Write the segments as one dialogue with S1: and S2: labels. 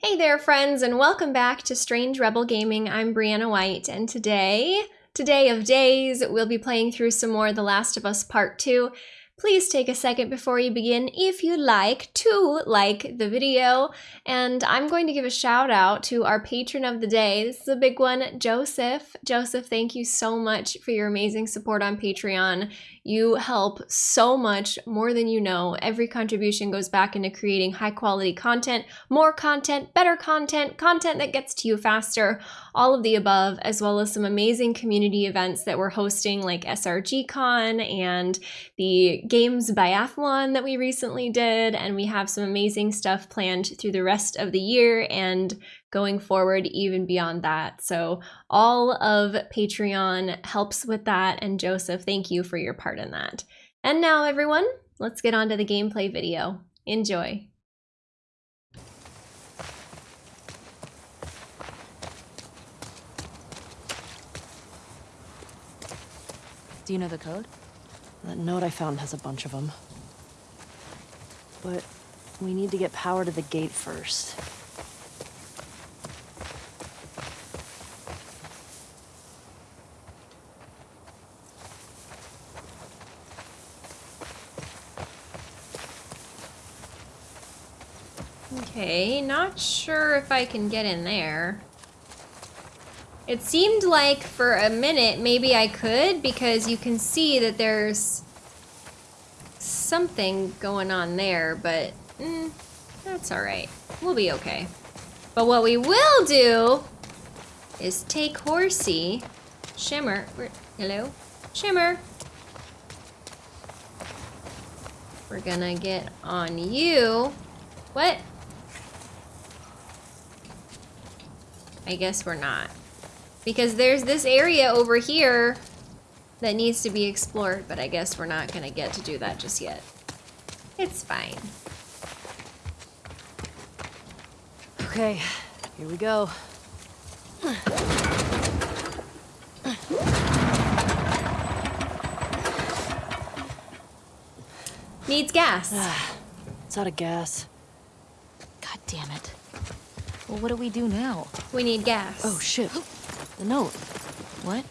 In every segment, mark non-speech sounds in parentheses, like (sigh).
S1: Hey there, friends, and welcome back to Strange Rebel Gaming. I'm Brianna White, and today, today of days, we'll be playing through some more The Last of Us Part 2. Please take a second before you begin, if you'd like, to like the video. And I'm going to give a shout out to our patron of the day. This is a big one, Joseph. Joseph, thank you so much for your amazing support on Patreon. You help so much more than you know. Every contribution goes back into creating high quality content, more content, better content, content that gets to you faster, all of the above, as well as some amazing community events that we're hosting like SRGCon and the Games Biathlon that we recently did. And we have some amazing stuff planned through the rest of the year and going forward even beyond that. So all of Patreon helps with that. And Joseph, thank you for your part in that. And now everyone, let's get on to the gameplay video. Enjoy.
S2: Do you know the code?
S3: That note I found has a bunch of them. But we need to get power to the gate first.
S1: Okay, not sure if I can get in there. It seemed like for a minute maybe I could because you can see that there's something going on there, but mm, that's all right. We'll be okay. But what we will do is take Horsey, Shimmer, where, hello, Shimmer. We're gonna get on you. What? I guess we're not. Because there's this area over here that needs to be explored, but I guess we're not gonna get to do that just yet. It's fine.
S3: Okay, here we go.
S1: Needs gas. (sighs)
S3: It's out of gas.
S2: God damn it. Well, what do we do now?
S1: We need gas.
S3: Oh shit. The note.
S2: What?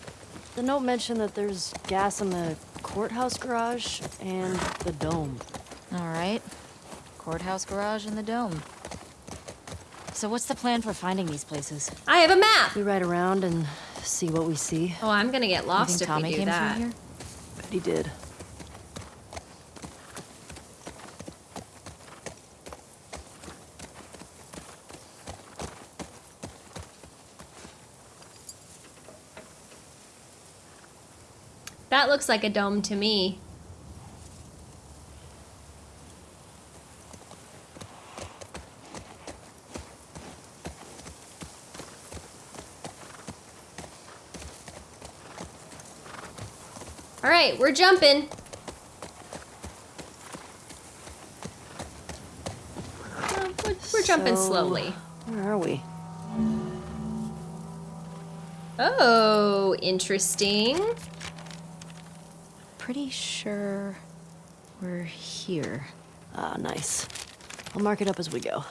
S3: The note mentioned that there's gas in the courthouse garage and the dome.
S2: All right. Courthouse garage and the dome. So what's the plan for finding these places?
S1: I have a map.
S3: We ride around and see what we see.
S1: Oh, I'm gonna get
S2: You
S1: lost
S2: think
S1: if
S2: Tommy
S1: we do
S2: came
S1: that.
S2: through here?
S3: Bet he did.
S1: That looks like a dome to me. All right, we're jumping. We're, we're jumping
S3: So,
S1: slowly.
S3: Where are we?
S1: Oh, interesting.
S2: Pretty sure we're here.
S3: Ah, nice. I'll mark it up as we go.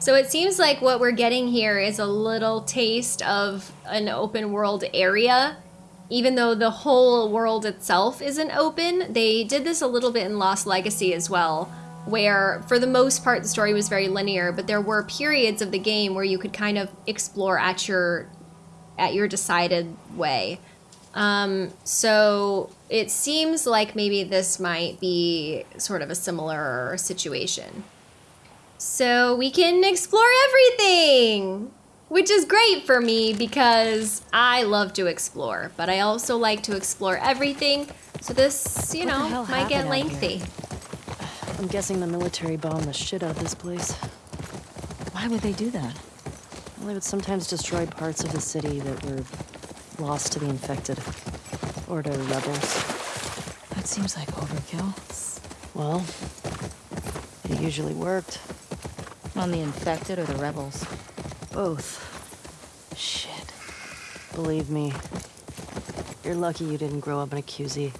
S1: So it seems like what we're getting here is a little taste of an open world area. Even though the whole world itself isn't open, they did this a little bit in Lost Legacy as well, where for the most part the story was very linear, but there were periods of the game where you could kind of explore at your at your decided way. Um, so it seems like maybe this might be sort of a similar situation. So we can explore everything, which is great for me because I love to explore, but I also like to explore everything. So this, you
S3: What
S1: know, might get lengthy.
S3: I'm guessing the military bombed the shit out of this place.
S2: Why would they do that?
S3: Well, they would sometimes destroy parts of the city that were lost to the infected. Or to rebels.
S2: That seems like overkill.
S3: Well, it usually worked.
S2: On the infected or the rebels?
S3: Both.
S2: Shit.
S3: Believe me. You're lucky you didn't grow up in a QZ.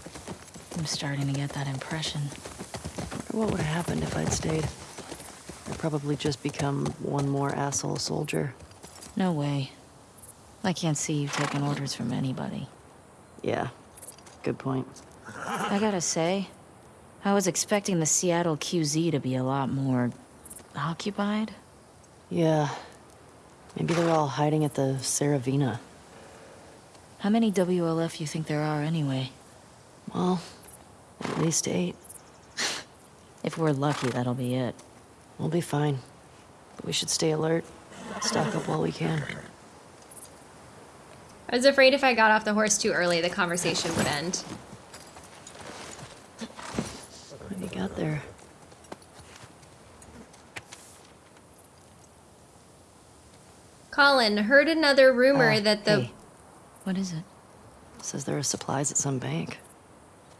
S2: I'm starting to get that impression.
S3: What would have happened if I'd stayed? I'd probably just become one more asshole soldier.
S2: No way. I can't see you taking orders from anybody.
S3: Yeah, good point.
S2: I gotta say, I was expecting the Seattle QZ to be a lot more... occupied?
S3: Yeah. Maybe they're all hiding at the Saravina.
S2: How many WLF you think there are anyway?
S3: Well, at least eight. (laughs)
S2: If we're lucky, that'll be it.
S3: We'll be fine. But we should stay alert. Stock up while we can.
S1: I was afraid if I got off the horse too early, the conversation would end.
S3: What have you got there?
S1: Colin, heard another rumor
S3: Uh,
S1: that the...
S3: hey,
S2: What is it?
S3: says there are supplies at some bank.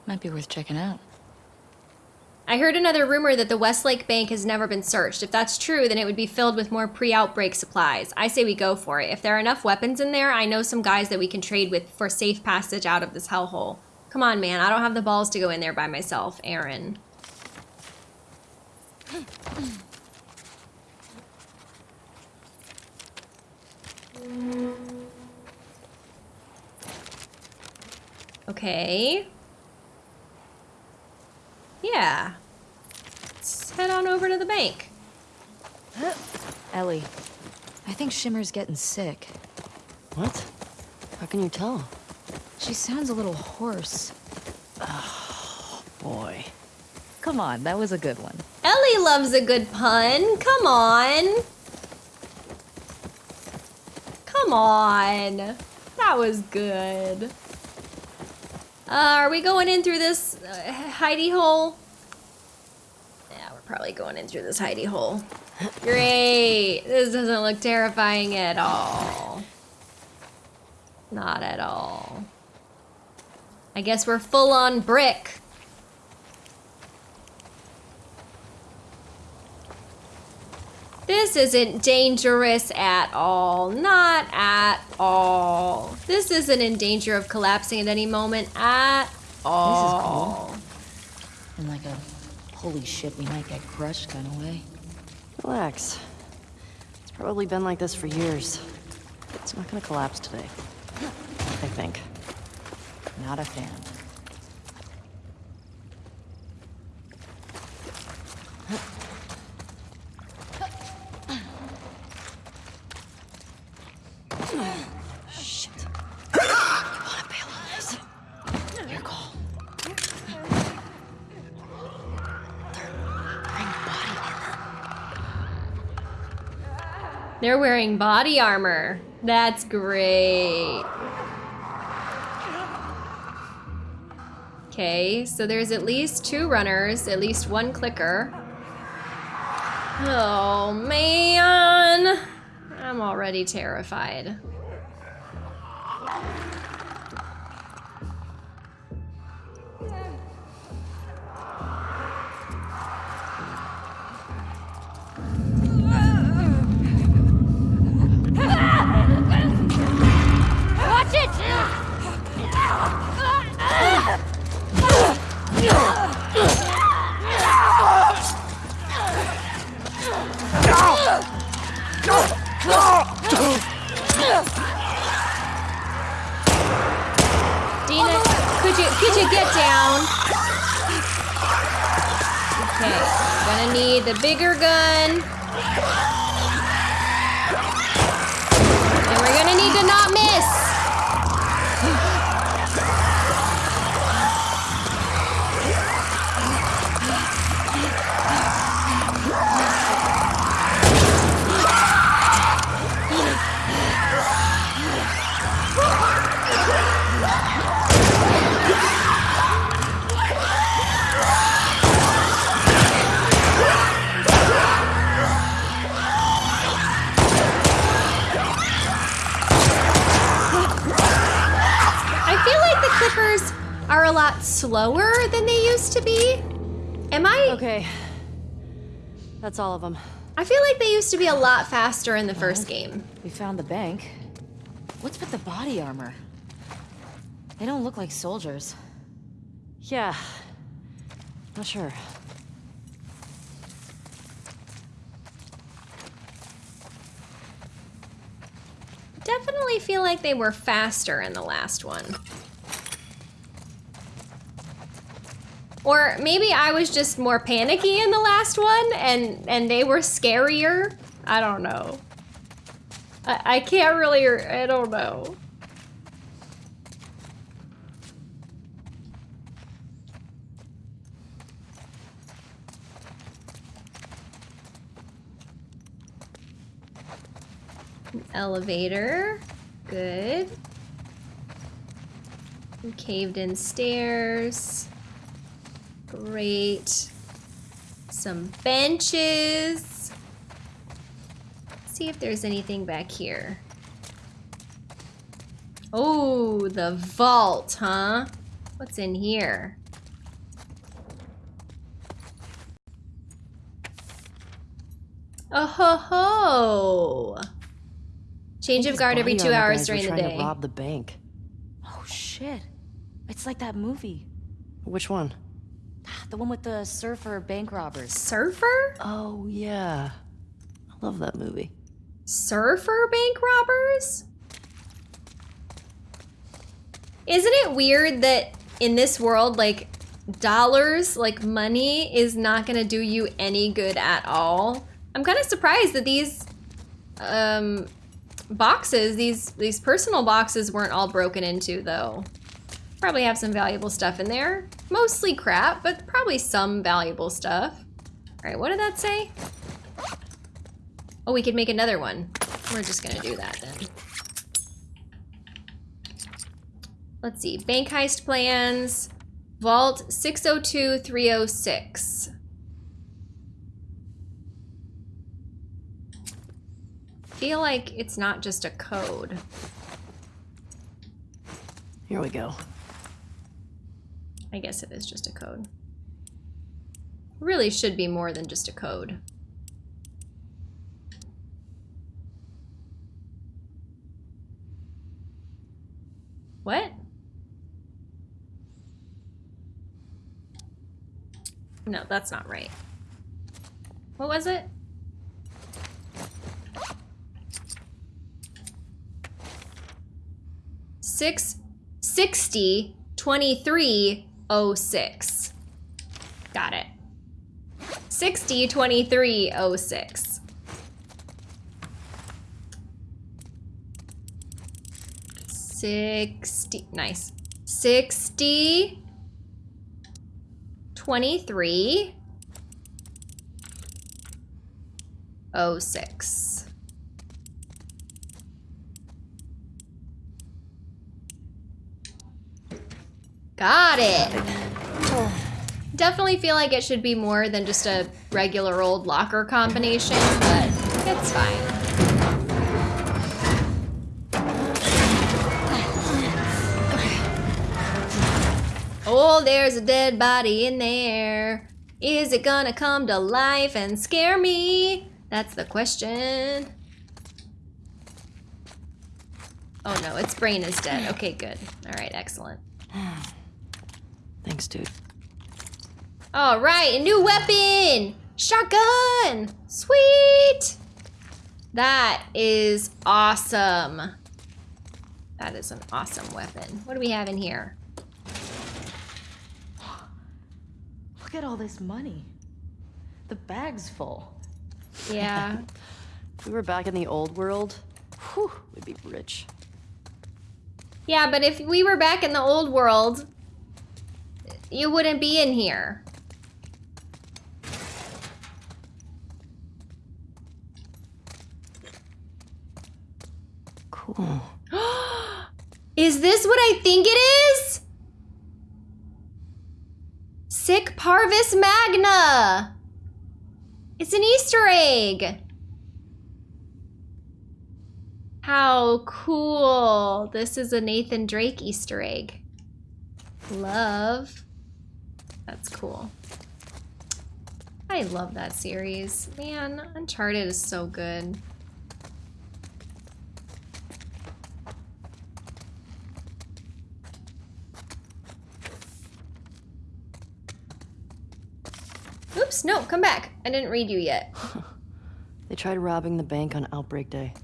S2: Might be worth checking out.
S1: I heard another rumor that the Westlake Bank has never been searched. If that's true, then it would be filled with more pre-outbreak supplies. I say we go for it. If there are enough weapons in there, I know some guys that we can trade with for safe passage out of this hellhole. Come on, man. I don't have the balls to go in there by myself, Aaron. Okay. Yeah. Let's head on over to the bank.
S2: Ellie, I think Shimmer's getting sick.
S3: What? How can you tell?
S2: She sounds a little hoarse.
S3: Oh, boy.
S2: Come on, that was a good one.
S1: Ellie loves a good pun. Come on. Come on. That was good. Uh, are we going in through this uh, hidey hole? Yeah, we're probably going in through this hidey hole. Great. This doesn't look terrifying at all. Not at all. I guess we're full on brick. This isn't dangerous at all. Not at all. This isn't in danger of collapsing at any moment at all. This is awful.
S2: In like a holy shit, we might get crushed kind of way.
S3: Relax. It's probably been like this for years. It's not gonna collapse today. I think.
S2: Not a fan.
S1: They're wearing body armor. That's great. Okay, so there's at least two runners, at least one clicker. Oh man. I'm already terrified. Could you could you get down? Okay, gonna need the bigger gun. And we're gonna need to not miss. are a lot slower than they used to be. Am I?
S3: Okay. That's all of them.
S1: I feel like they used to be a lot faster in the well, first uh-huh. game.
S2: We found the bank. What's with the body armor? They don't look like soldiers.
S3: Yeah. Not sure.
S1: Definitely feel like they were faster in the last one. Or maybe I was just more panicky in the last one and, and they were scarier. I don't know. I, I can't really, I don't know. Elevator. Good. Caved in stairs. Great. Some benches. see if there's anything back here. Oh, the vault, huh? What's in here? Oh ho ho! Change of guard every two hours during the
S3: trying
S1: day.
S3: To rob the bank.
S2: Oh shit. It's like that movie.
S3: Which one?
S2: The one with the surfer bank robbers.
S1: Surfer?
S3: Oh yeah, I love that movie.
S1: Surfer bank robbers? Isn't it weird that in this world, like, dollars, like money, is not gonna do you any good at all? I'm kind of surprised that these um, boxes, these these personal boxes, weren't all broken into though. Probably have some valuable stuff in there. Mostly crap, but probably some valuable stuff. All right, what did that say? Oh, we could make another one. We're just gonna do that then. Let's see, bank heist plans, vault 602306. Feel like it's not just a code.
S3: Here we go.
S1: I guess it is just a code. Really should be more than just a code. What? No, that's not right. What was it? Six sixty twenty-three oh six. Got it. Sixty twenty-three oh six. Sixty, nice. Sixty, twenty-three, oh six. Got it. Definitely feel like it should be more than just a regular old locker combination, but it's fine. Oh, there's a dead body in there. Is it gonna come to life and scare me? That's the question. Oh no, its brain is dead. Okay, good. All right, excellent.
S3: Thanks, dude.
S1: All right, a new weapon! Shotgun! Sweet! That is awesome. That is an awesome weapon. What do we have in here? (gasps)
S2: Look at all this money. The bag's full.
S1: Yeah. (laughs)
S3: If we were back in the old world, whew, we'd be rich.
S1: yeah, but if we were back in the old world, you wouldn't be in here.
S3: Cool. (gasps)
S1: Is this what I think it is? Sic Parvis Magna! It's an Easter egg! How cool! This is a Nathan Drake Easter egg. Love. That's cool. I love that series. Man, Uncharted is so good. Oops, no, come back. I didn't read you yet. (laughs)
S3: They tried robbing the bank on Outbreak Day.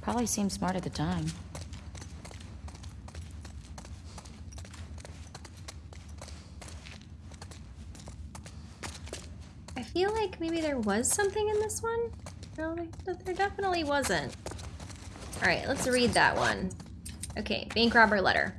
S2: Probably seemed smart at the time.
S1: Feel like maybe there was something in this one. No, there definitely wasn't. All right, let's read that one. Okay, bank robber letter.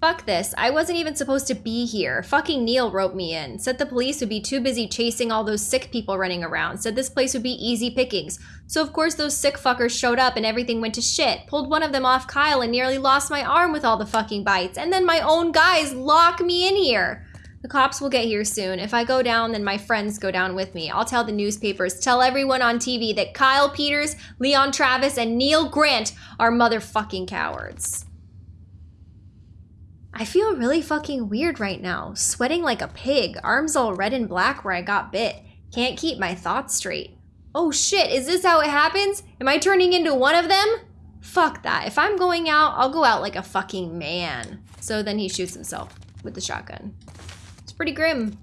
S1: Fuck this. I wasn't even supposed to be here. Fucking Neil wrote me in. Said the police would be too busy chasing all those sick people running around. Said this place would be easy pickings. So of course those sick fuckers showed up and everything went to shit. Pulled one of them off Kyle and nearly lost my arm with all the fucking bites. And then my own guys lock me in here. The cops will get here soon. If I go down, then my friends go down with me. I'll tell the newspapers, tell everyone on TV that Kyle Peters, Leon Travis, and Neil Grant are motherfucking cowards. I feel really fucking weird right now. Sweating like a pig, arms all red and black where I got bit. Can't keep my thoughts straight. Oh shit, is this how it happens? Am I turning into one of them? Fuck that. If I'm going out, I'll go out like a fucking man. So then he shoots himself with the shotgun. Pretty grim.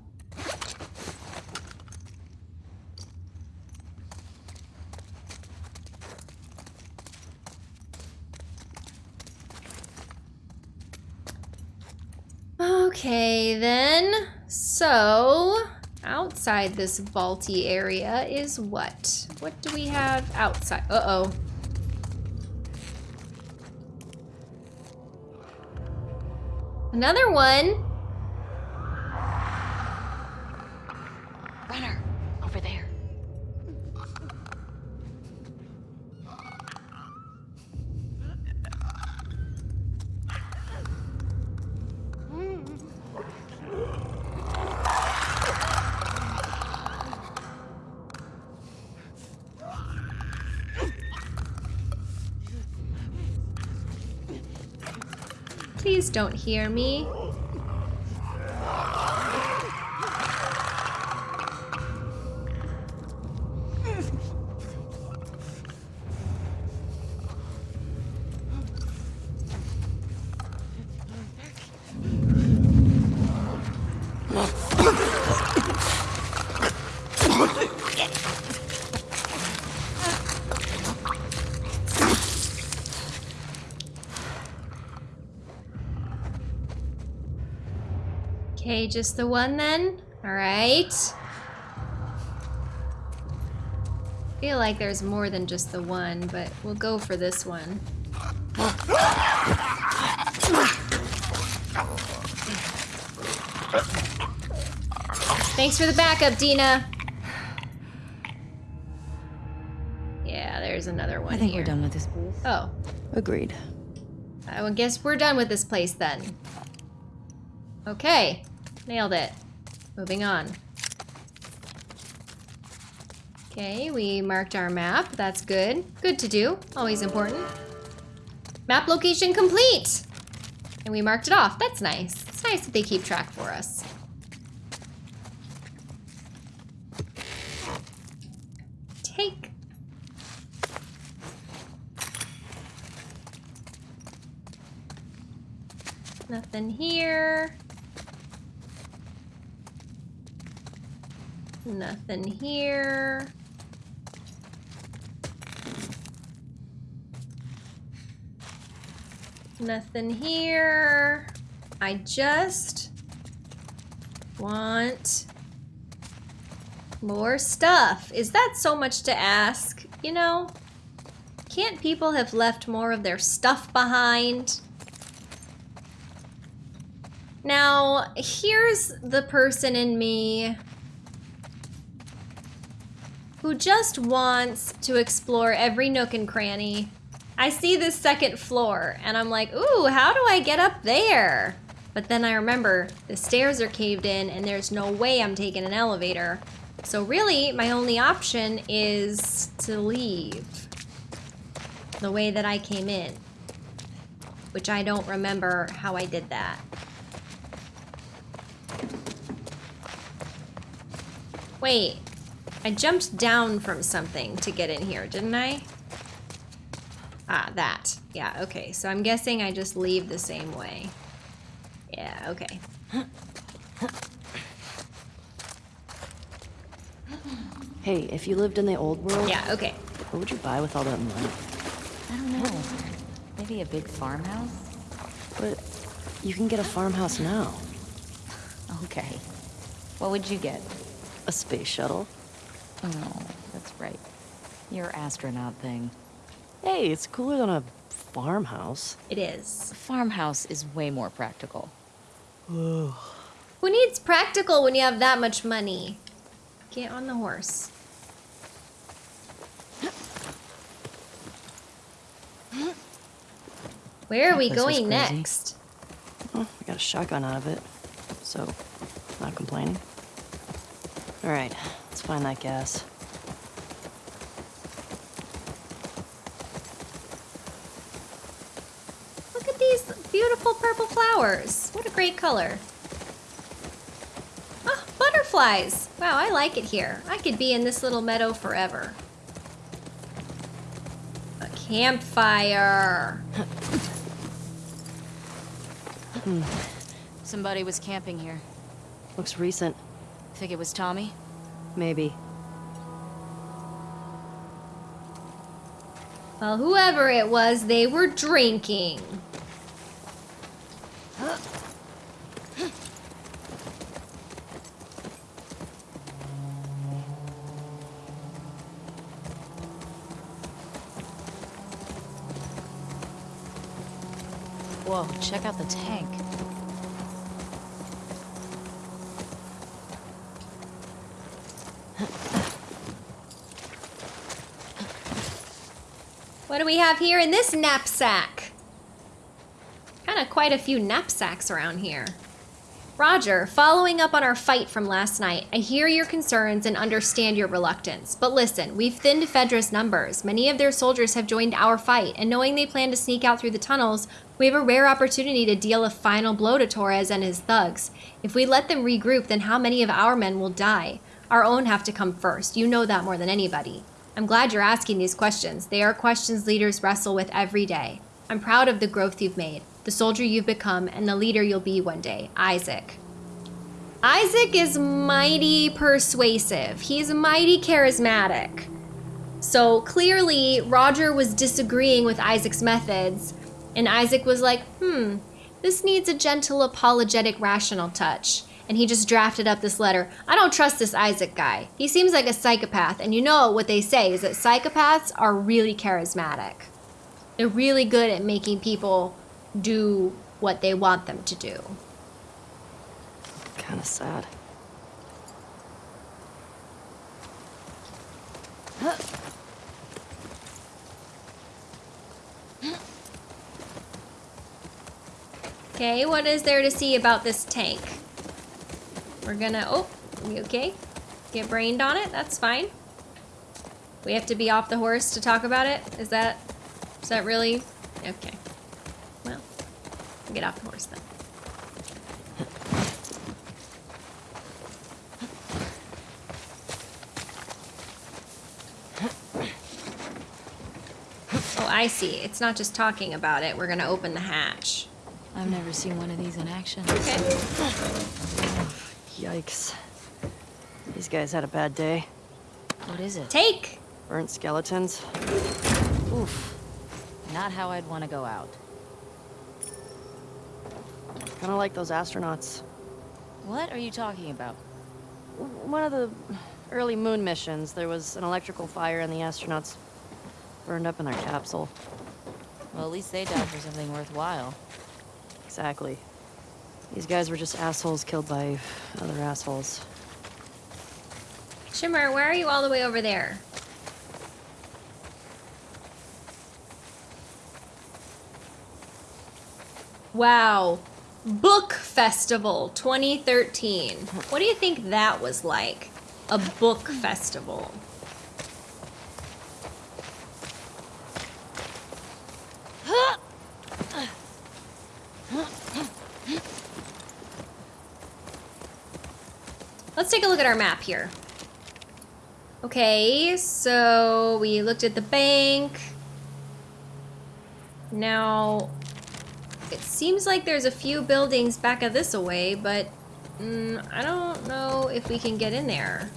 S1: Okay, then. So, outside this vaulty area is what? What do we have outside? Uh-oh. Another one.
S2: Runner, over there.
S1: Please don't hear me. Just the one then? Alright. feel like there's more than just the one, but we'll go for this one. Thanks for the backup, Dina. Yeah, there's another one
S2: I think
S1: here.
S2: we're done with this place.
S1: Oh,
S3: Agreed.
S1: I would guess we're done with this place then. Okay, nailed it. Moving on. Okay, we marked our map. That's good. Good to do. Always important. Map location complete! And we marked it off. That's nice. It's nice that they keep track for us. Take. Nothing here. Nothing here. Nothing here. I just want more stuff. Is that so much to ask? You know, can't people have left more of their stuff behind? Now, here's the person in me who just wants to explore every nook and cranny. I see this second floor and I'm like, ooh, how do I get up there? But then I remember the stairs are caved in and there's no way I'm taking an elevator. So really, my only option is to leave the way that I came in, which I don't remember how I did that. Wait, I jumped down from something to get in here, didn't I? Ah, that. Yeah, okay. So I'm guessing I just leave the same way. Yeah, okay.
S3: Hey, if you lived in the old world,
S1: Yeah, okay.
S3: What would you buy with all that money?
S2: I don't know. Maybe a big farmhouse?
S3: But you can get a farmhouse now.
S2: Okay. What would you get?
S3: A space shuttle.
S2: Oh, that's right. Your astronaut thing.
S3: Hey, it's cooler than a farmhouse.
S1: It is.
S2: A farmhouse is way more practical.
S1: Who needs practical when you have that much money? Get on the horse. Where are we
S3: place
S1: going next?
S3: Oh, well, I got a shotgun out of it, so not complaining. All right, let's find that gas.
S1: Look at these beautiful purple flowers. What a great color. Ah, butterflies. Wow, I like it here. I could be in this little meadow forever. A campfire.
S2: Somebody was camping here.
S3: Looks recent,
S2: Think it was Tommy?
S3: Maybe.
S1: Well, whoever it was, they were drinking.
S2: Whoa, check out the tank.
S1: Do we have here in this knapsack? Kind of quite a few knapsacks around here. Roger, following up on our fight from last night, I hear your concerns and understand your reluctance. But listen, we've thinned Fedra's numbers. Many of their soldiers have joined our fight, and knowing they plan to sneak out through the tunnels, we have a rare opportunity to deal a final blow to Torres and his thugs. If we let them regroup, then how many of our men will die? Our own have to come first. You know that more than anybody. I'm glad you're asking these questions. They are questions leaders wrestle with every day. I'm proud of the growth you've made, the soldier you've become, and the leader you'll be one day, Isaac. Isaac is mighty persuasive. He's mighty charismatic. So clearly, Roger was disagreeing with Isaac's methods, and Isaac was like, hmm, this needs a gentle, apologetic, rational touch. And he just drafted up this letter. I don't trust this Isaac guy. He seems like a psychopath, and you know what they say is that psychopaths are really charismatic. They're really good at making people do what they want them to do.
S3: Kind of sad. (gasps)
S1: Okay, what is there to see about this tank? We're gonna, oh, we okay? Get brained on it, that's fine. We have to be off the horse to talk about it? Is that, is that really? Okay. Well, get off the horse then. Oh, I see. It's not just talking about it. We're gonna open the hatch.
S2: I've never seen one of these in action.
S1: Okay.
S3: Yikes. These guys had a bad day.
S2: What is it?
S1: Take!
S3: Burnt skeletons.
S2: Oof. Not how I'd want to go out.
S3: Kind of like those astronauts.
S2: What are you talking about?
S3: One of the early moon missions, there was an electrical fire and the astronauts burned up in their capsule.
S2: Well, at least they died for something worthwhile.
S3: Exactly. These guys were just assholes killed by other assholes.
S1: Shimmer, where are you all the way over there? Wow. Book Festival 2013. What do you think that was like? A book festival. Let's take a look at our map here. Okay, so we looked at the bank. Now, it seems like there's a few buildings back of this away, but mm, I don't know if we can get in there.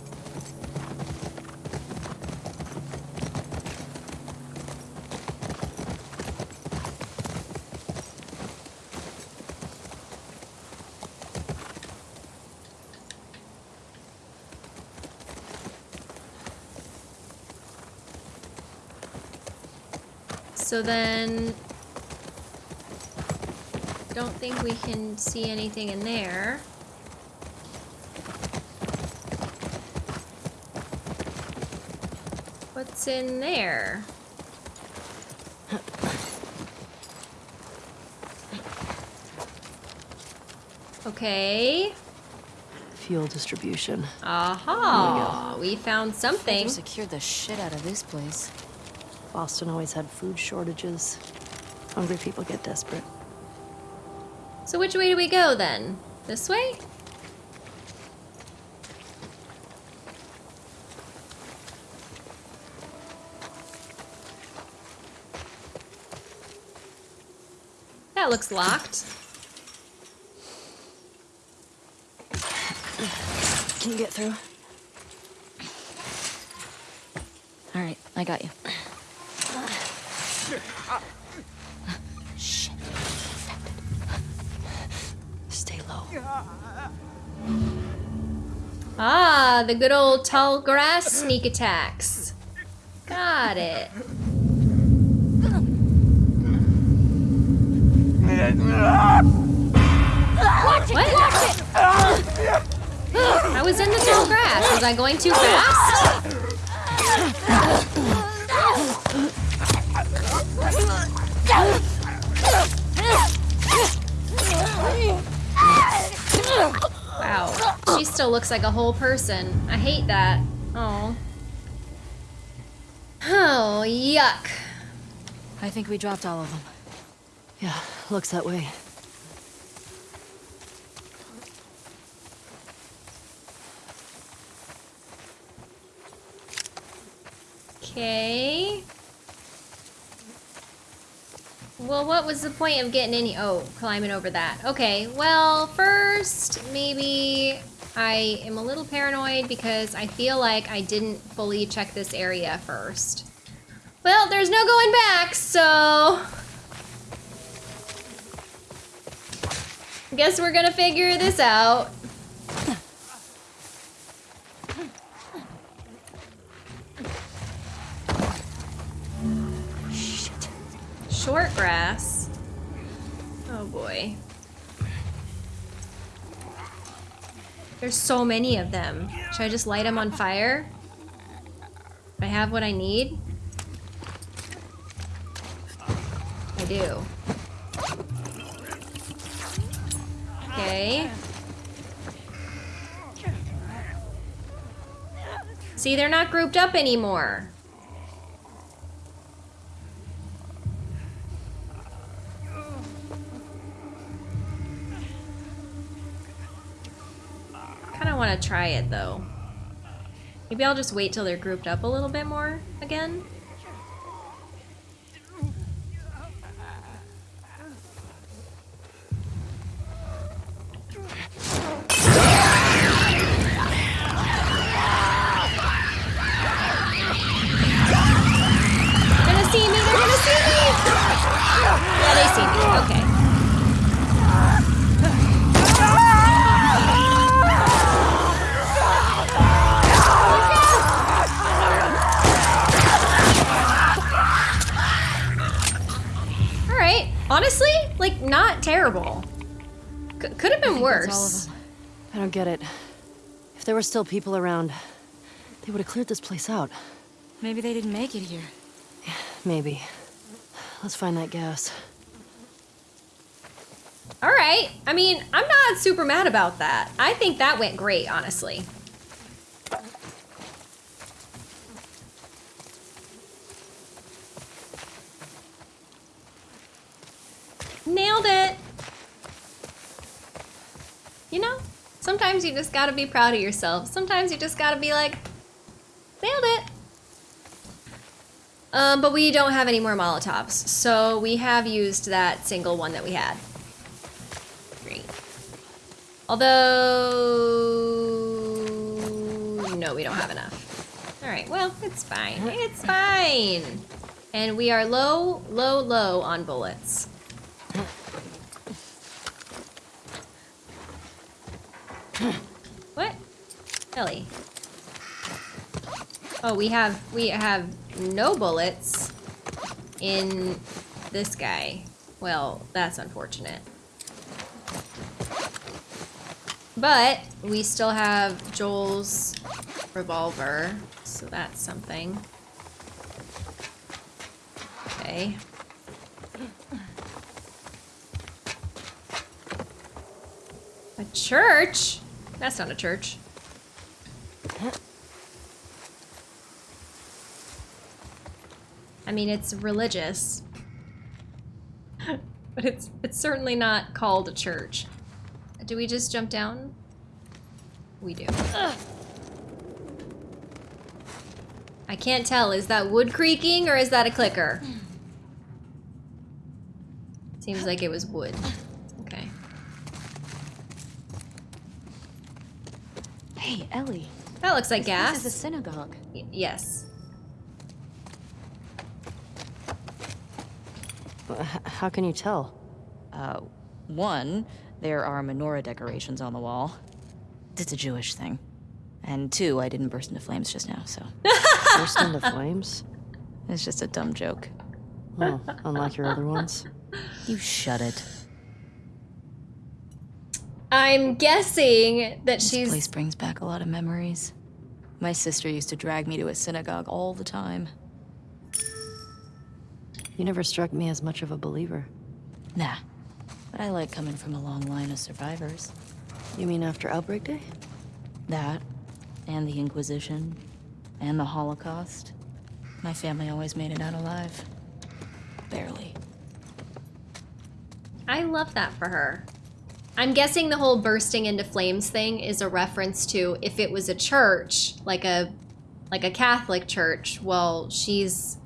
S1: So then... Don't think we can see anything in there. What's in there? Okay.
S3: Fuel distribution.
S1: Aha! We found
S2: They
S1: something.
S2: secured the shit out of this place.
S3: Boston always had food shortages. Hungry people get desperate.
S1: So which way do we go then? This way? That looks locked.
S3: Can you get through?
S2: All right, I got you. Shit.
S3: Stay low.
S1: Ah, the good old tall grass sneak attacks. Got it. What? I was in the tall grass. Was I going too fast? Wow. She still looks like a whole person. I hate that. Oh. Oh, yuck.
S2: I think we dropped all of them.
S3: Yeah, looks that way.
S1: Okay. Well, what was the point of getting any- oh, climbing over that. Okay, well, first, maybe I am a little paranoid because I feel like I didn't fully check this area first. Well, there's no going back, so... I guess we're gonna figure this out. Short grass. Oh boy. There's so many of them. Should I just light them on fire? I have what I need? I do. Okay. See, they're not grouped up anymore. Kind of want to try it though. Maybe I'll just wait till they're grouped up a little bit more again. They're gonna see me, they're gonna see me! Yeah, they see me, okay. Terrible. C could have been worse.
S3: I don't get it. If there were still people around, they would have cleared this place out.
S2: Maybe they didn't make it here.
S3: Maybe. Let's find that gas.
S1: Alright, I mean, I'm not super mad about that. I think that went great, honestly. Nailed it! You know, sometimes you just gotta be proud of yourself. Sometimes you just gotta be like, nailed it! Um, but we don't have any more Molotovs, so we have used that single one that we had. Great. Although, no, we don't have enough. All right, well, it's fine. It's fine. And we are low, low, low on bullets. What? Ellie. Oh, we have we have no bullets. in this guy. Well, that's unfortunate. But we still have Joel's revolver, so that's something. Okay. A church? That's not a church. I mean, it's religious. (laughs) but it's it's certainly not called a church. Do we just jump down? We do. I can't tell. Is that wood creaking or is that a clicker? Seems like it was wood. Okay.
S2: Hey, Ellie.
S1: That looks like
S2: This place
S1: gas.
S2: is a synagogue.
S1: Y- yes.
S3: But how can you tell?
S2: Uh, one, there are menorah decorations on the wall. It's a Jewish thing. And two, I didn't burst into flames just now, so (laughs)
S3: Burst into flames?
S2: it's just a dumb joke.
S3: Oh, unlike your other ones.
S2: You shut it.
S1: I'm guessing that
S2: This
S1: she's
S2: place brings back a lot of memories. My sister used to drag me to a synagogue all the time.
S3: You never struck me as much of a believer.
S2: Nah, but I like coming from a long line of survivors.
S3: You mean after Outbreak Day?
S2: That, and the Inquisition, and the Holocaust. My family always made it out alive. Barely.
S1: I love that for her. I'm guessing the whole bursting into flames thing is a reference to if it was a church, like a like a Catholic church, well, she's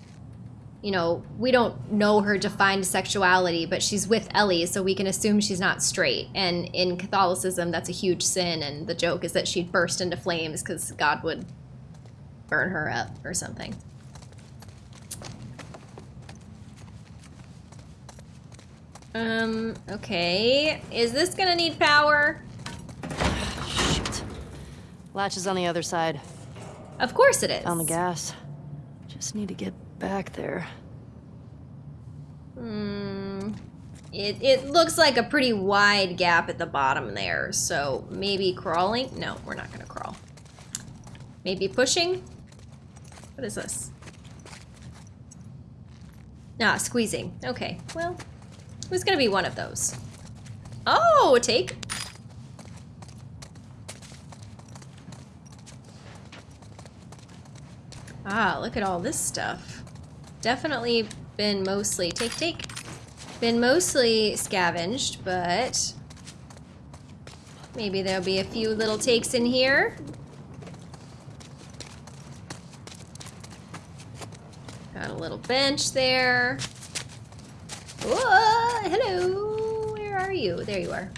S1: you know, we don't know her defined sexuality, but she's with Ellie, so we can assume she's not straight. And in Catholicism, that's a huge sin, and the joke is that she'd burst into flames because God would burn her up or something. Um, okay. Is this gonna need power?
S3: Shit. Latch is on the other side.
S1: Of course it is.
S3: On the gas. Just need to get back there.
S1: Hmm. It, it looks like a pretty wide gap at the bottom there, so maybe crawling? No, we're not gonna crawl. Maybe pushing? What is this? Ah, squeezing. Okay, well, was gonna be one of those. Oh, a take. Ah, look at all this stuff. Definitely been mostly, take, take. Been mostly scavenged, but maybe there'll be a few little takes in here. Got a little bench there. Whoa, hello. Where are you? There you are.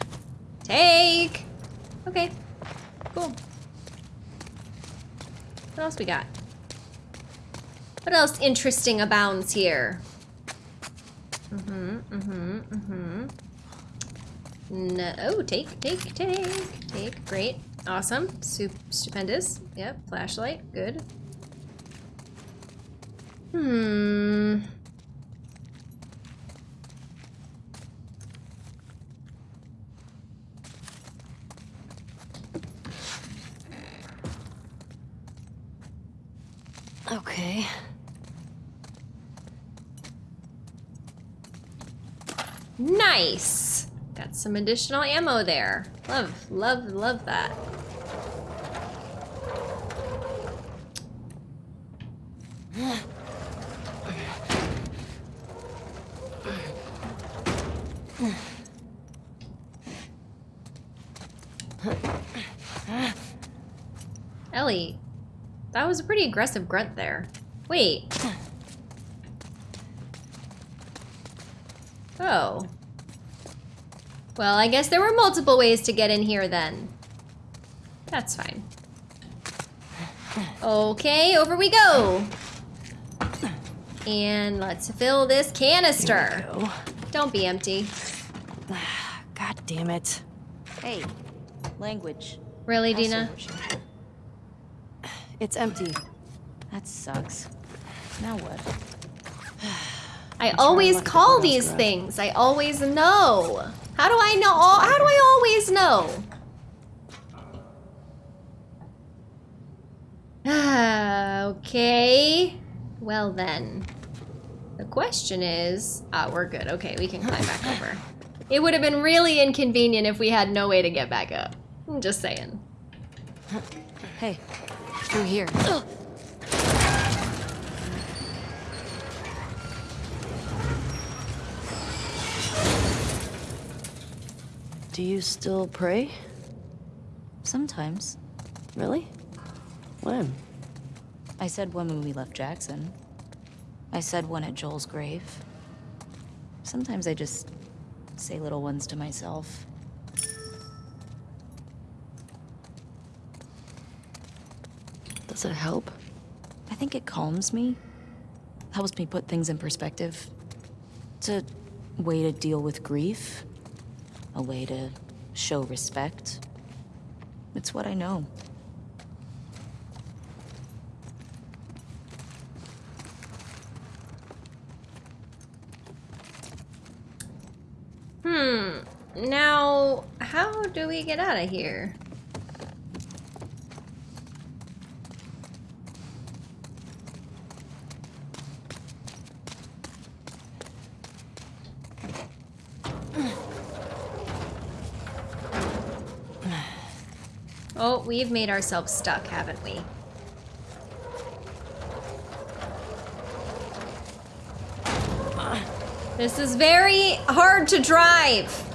S1: Take. Okay. Cool. What else we got? What else interesting abounds here? Mm-hmm, mm-hmm, mm-hmm. No, oh, take, take, take, take. Great. Awesome. Sup stupendous. Yep, flashlight. Good. Hmm.
S3: Okay.
S1: Nice. Got some additional ammo there. Love, love, love that. Ellie, that was a pretty aggressive grunt there. Wait. Oh. Well, I guess there were multiple ways to get in here then. That's fine. Okay, over we go. And let's fill this canister.
S3: Go.
S1: Don't be empty. (sighs)
S3: God damn it.
S2: Hey, language.
S1: Really,
S2: Also
S1: Dina?
S2: Worship.
S3: It's empty.
S2: That sucks. Now what? (sighs)
S1: I
S3: I'll
S1: always
S3: look the
S1: call these
S3: garage.
S1: things. I always know. How do I know? How do I always know? Ah, (sighs) okay. Well then. The question is, ah, we're good. Okay, we can climb back over. It would have been really inconvenient if we had no way to get back up. I'm just saying.
S2: Hey, through here.
S3: Do you still pray?
S2: Sometimes.
S3: Really? When?
S2: I said one when we left Jackson. I said one at Joel's grave. Sometimes I just say little ones to myself.
S3: Does it help?
S2: I think it calms me. Helps me put things in perspective. It's a way to deal with grief. A way to show respect. It's what I know.
S1: Hmm. Now, how do we get out of here? We've made ourselves stuck, haven't we? This is very hard to drive.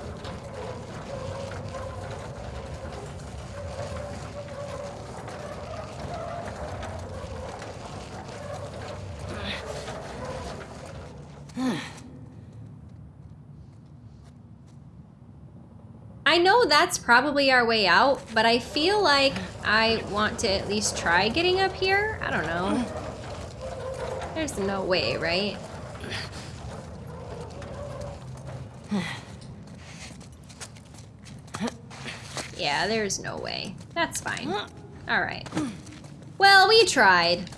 S1: I know that's probably our way out, but I feel like I want to at least try getting up here. I don't know. There's no way, right? Yeah, there's no way. That's fine. All right. Well, we tried.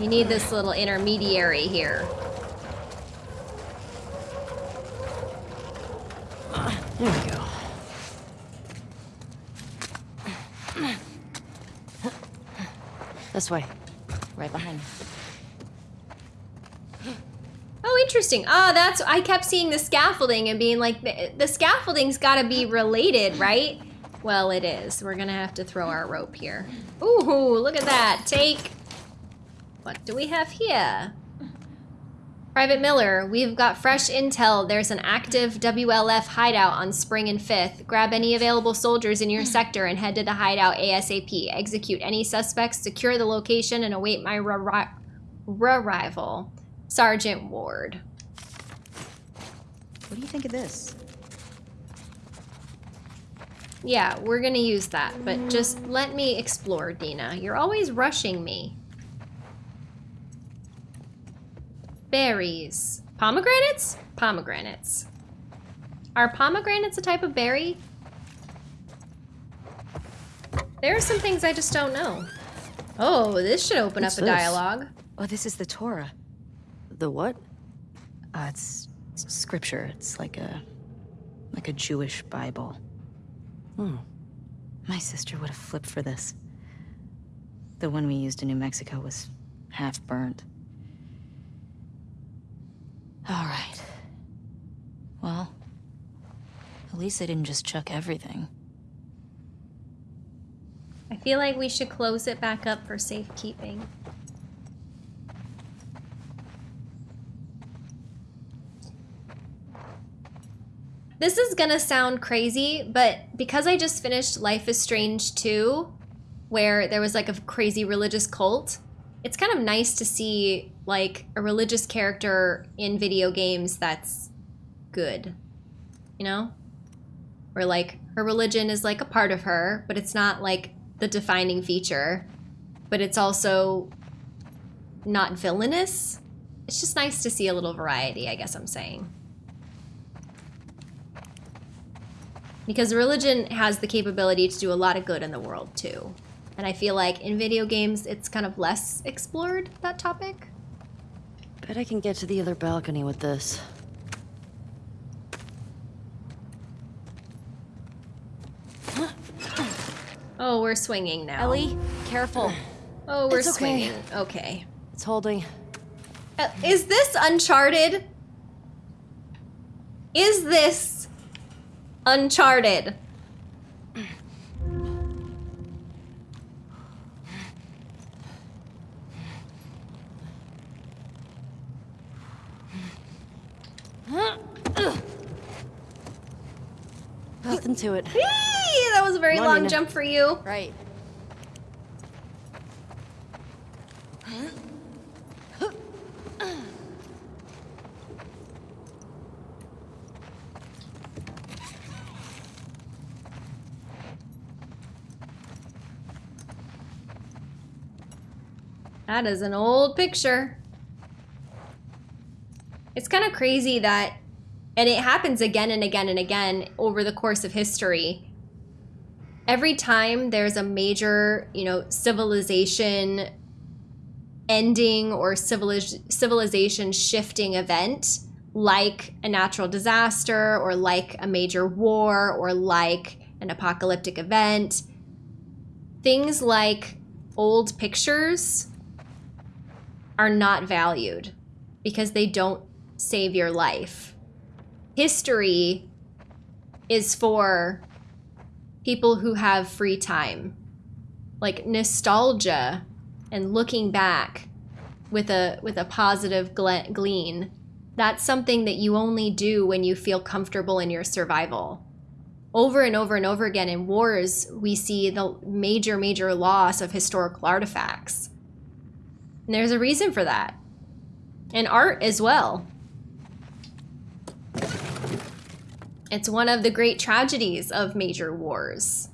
S1: You need this little intermediary here.
S3: There we go. This way.
S2: Right behind.
S1: Oh, interesting. Ah, that's I kept seeing the scaffolding and being like, the, the scaffolding's got to be related, right? Well, it is. We're gonna have to throw our rope here. Ooh, look at that. Take. What do we have here? Private Miller, we've got fresh intel. There's an active WLF hideout on Spring and 5th. Grab any available soldiers in your hmm. sector and head to the hideout ASAP. Execute any suspects, secure the location, and await my arrival. Sergeant Ward.
S2: What do you think of this?
S1: Yeah, we're gonna use that, but just let me explore, Dina. You're always rushing me. Berries. Pomegranates? Pomegranates. Are pomegranates a type of berry? There are some things I just don't know. Oh, this should open
S3: What's
S1: up a
S3: this?
S1: dialogue.
S2: Oh, this is the Torah.
S3: The what?
S2: Uh, it's, it's scripture. It's like a like a Jewish Bible.
S3: Hmm.
S2: My sister would have flipped for this. The one we used in New Mexico was half burnt. All right. Well, at least they didn't just chuck everything.
S1: I feel like we should close it back up for safekeeping. This is gonna sound crazy, but because I just finished Life is Strange 2, where there was like a crazy religious cult, it's kind of nice to see like a religious character in video games that's good. You know? Where like her religion is like a part of her, but it's not like the defining feature, but it's also not villainous. It's just nice to see a little variety, I guess I'm saying. Because religion has the capability to do a lot of good in the world too. And I feel like in video games it's kind of less explored, that topic.
S3: Bet I can get to the other balcony with this. (gasps)
S1: Oh, we're swinging now.
S3: Ellie, careful. (gasps)
S1: Oh, we're
S3: It's okay.
S1: swinging. Okay.
S3: It's holding.
S1: Uh, Is this Uncharted? Is this Uncharted?
S3: To it.
S1: That was a very long
S3: Nina.
S1: jump for you.
S3: Right.
S1: That is an old picture. It's kind of crazy that, and it happens again and again and again over the course of history. Every time there's a major, you know, civilization ending or civiliz- civilization shifting event, like a natural disaster or like a major war or like an apocalyptic event, things like old pictures are not valued because they don't save your life. History is for people who have free time. Like nostalgia and looking back with a with a positive gle- glean. That's something that you only do when you feel comfortable in your survival. Over and over and over again in wars, we see the major major loss of historical artifacts. And there's a reason for that. And art as well. It's one of the great tragedies of major wars.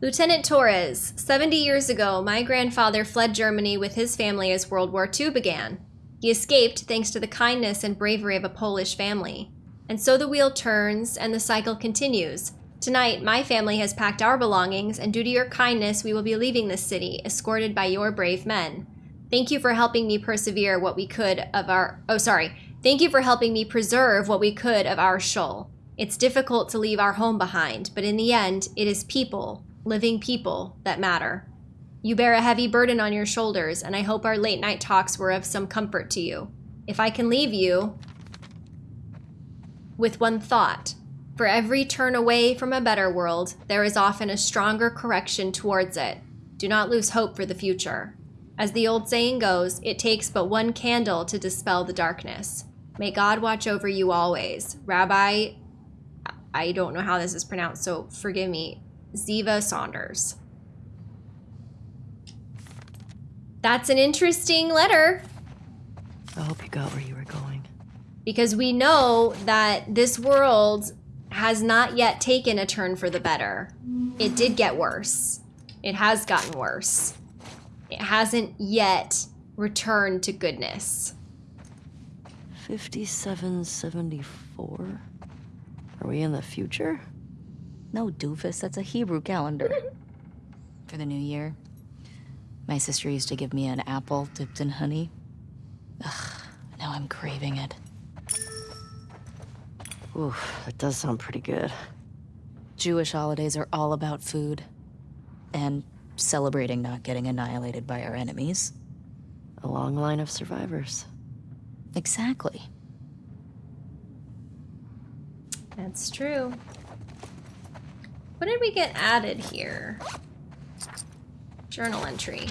S1: Lieutenant Torres, 70 years ago, my grandfather fled Germany with his family as World War II began. He escaped thanks to the kindness and bravery of a Polish family. And so the wheel turns and the cycle continues. Tonight, my family has packed our belongings, and due to your kindness, we will be leaving this city, escorted by your brave men. Thank you for helping me persevere what we could of our. Oh, sorry. Thank you for helping me preserve what we could of our shul. It's difficult to leave our home behind, but in the end, it is people, living people, that matter. You bear a heavy burden on your shoulders, and I hope our late night talks were of some comfort to you. If I can leave you with one thought, for every turn away from a better world, there is often a stronger correction towards it. Do not lose hope for the future. As the old saying goes, it takes but one candle to dispel the darkness. May God watch over you always. Rabbi, I don't know how this is pronounced, so forgive me, Ziva Saunders. That's an interesting letter
S3: I hope you got where you were going.
S1: because we know that this world has not yet taken a turn for the better. It did get worse. It has gotten worse. It hasn't yet returned to goodness.
S3: 5774? Are we in the future?
S2: No, doofus, that's a Hebrew calendar. (laughs) For the new year, my sister used to give me an apple dipped in honey. Ugh, now I'm craving it.
S3: Oof, that does sound pretty good.
S2: Jewish holidays are all about food and celebrating not getting annihilated by our enemies.
S3: A long line of survivors.
S2: Exactly.
S1: That's true. What did we get added here? Journal entry.